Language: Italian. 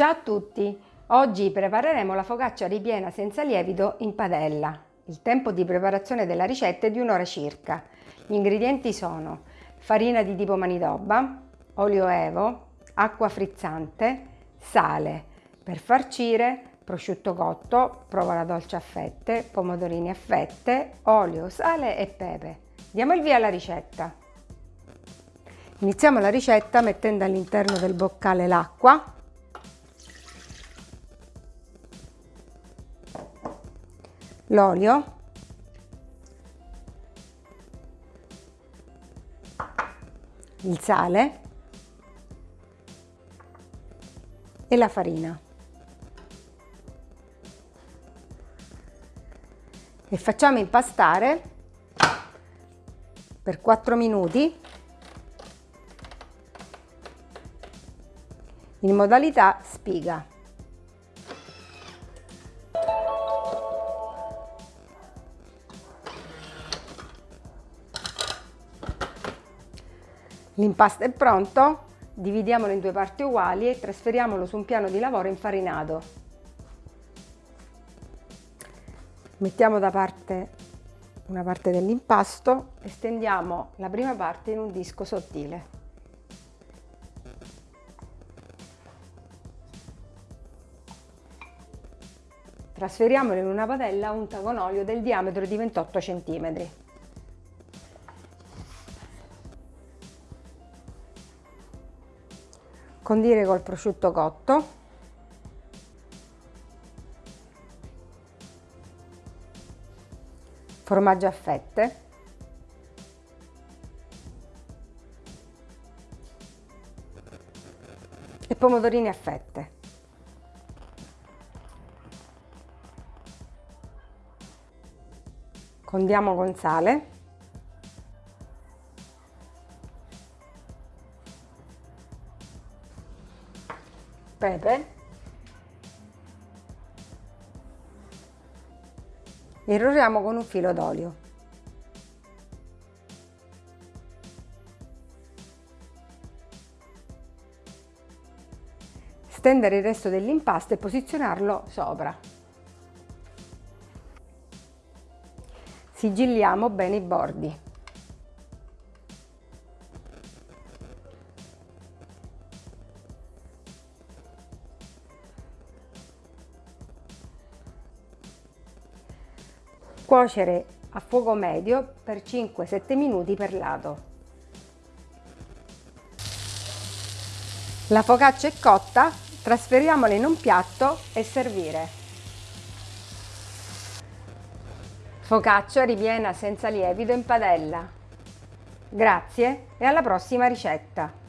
Ciao a tutti! Oggi prepareremo la focaccia ripiena senza lievito in padella. Il tempo di preparazione della ricetta è di un'ora circa. Gli ingredienti sono farina di tipo manitoba, olio evo, acqua frizzante, sale. Per farcire prosciutto cotto, provola dolce a fette, pomodorini a fette, olio, sale e pepe. Diamo il via alla ricetta. Iniziamo la ricetta mettendo all'interno del boccale l'acqua l'olio. Il sale. E la farina. E facciamo impastare per 4 minuti in modalità spiga L'impasto è pronto, dividiamolo in due parti uguali e trasferiamolo su un piano di lavoro infarinato. Mettiamo da parte una parte dell'impasto e stendiamo la prima parte in un disco sottile. Trasferiamolo in una padella unta con olio del diametro di 28 cm. Condire col prosciutto cotto. Formaggio a fette. E pomodorini a fette. Condiamo con sale pepe e irroriamo con un filo d'olio. Stendere il resto dell'impasto e posizionarlo sopra. Sigilliamo bene i bordi. Cuocere a fuoco medio per 5-7 minuti per lato. La focaccia è cotta, trasferiamola in un piatto e servire. Focaccia ripiena senza lievito in padella. Grazie e alla prossima ricetta!